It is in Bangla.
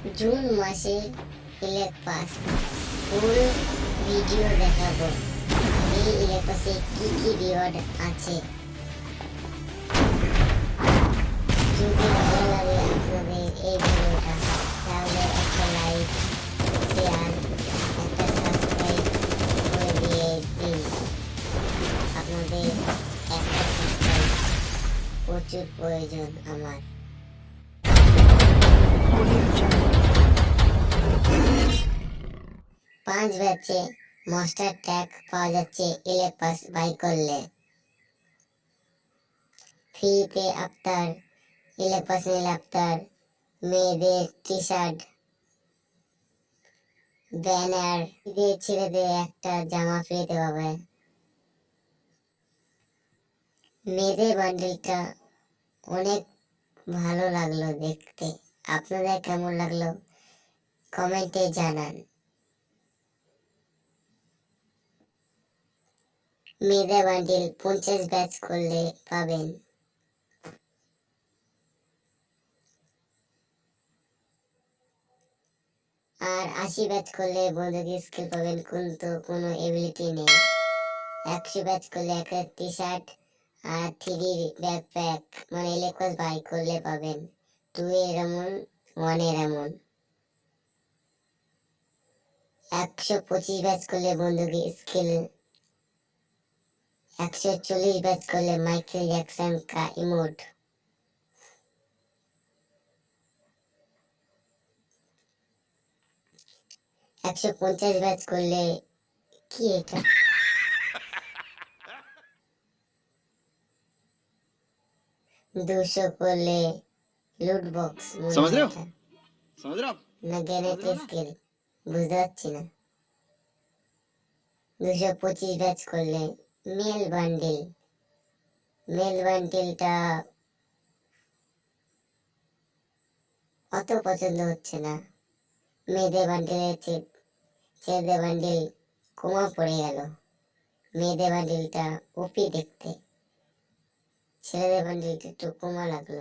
জুন মাসে ইলেক পাস ফুল ভিডিও দেখাবো। এই ইলেক পাসে কি কি রিওয়ার্ড আছে? যদি ভালো লাগে আপনাদের এই ভিডিওটা, তাহলে একটা লাইক শেয়ার একটা সাবস্ক্রাইব করে দিয়ে দিন। আপনাদের একটা সাবস্ক্রাইব প্রচুর প্রয়োজন আমার। পাঁচ ব্যাচে মাস্টার ট্যাগ পাওয়া যাচ্ছে ইলেক পাস বাই করলে। ফ্রিতে আফতার ইলেক পাস নিলে আফতার মেয়েদের টি শার্ট ব্যানার দিয়ে ছেলেদের একটা জামা ফ্রিতে পাবে। মেয়েদের বান্ডিলটা অনেক ভালো লাগল দেখতে। আপনাদের কেমন লাগল? কমেন্টে জানান। মেয়েদের বান্ডিল পঞ্চাশ ব্যাচ করলে পাবেন। আর আশি ব্যাচ করলে বন্ধুকে স্কিল পাবেন, কিন্তু কোনো এবিলিটি নেই। একশো ব্যাচ করলে একটা টি শার্ট আর থ্রি ব্যাকপ্যাক মানে ইলেকট্রস বাই করলে পাবেন। টু এর এমন ওয়ানের এমন একশো পঁচিশ ব্যাচ করলে বন্ধুকে স্কিল একশো চল্লিশ ব্যাচ করলে মাইকেল জ্যাকসন কা ইমোট একশো পঞ্চাশ ব্যাচ করলে কি এটা দুশো করলে লুট বক্স समझ रहे हो? समझ रहे हो आप? না গ্যারেট স্কিল বুঝতে পারছি না দুশো পঁচিশ ব্যাচ করলে মেল বান্ডিল মেল বান্ডিলটা অত পছন্দ হচ্ছে না। মেয়েদের বান্ডিলের ছেলেদের বান্ডিল কমা পড়ে গেল। মেয়েদের বান্ডিলটা ওপি দেখতে। ছেলেদের বান্ডিলটা একটু কুমা লাগল।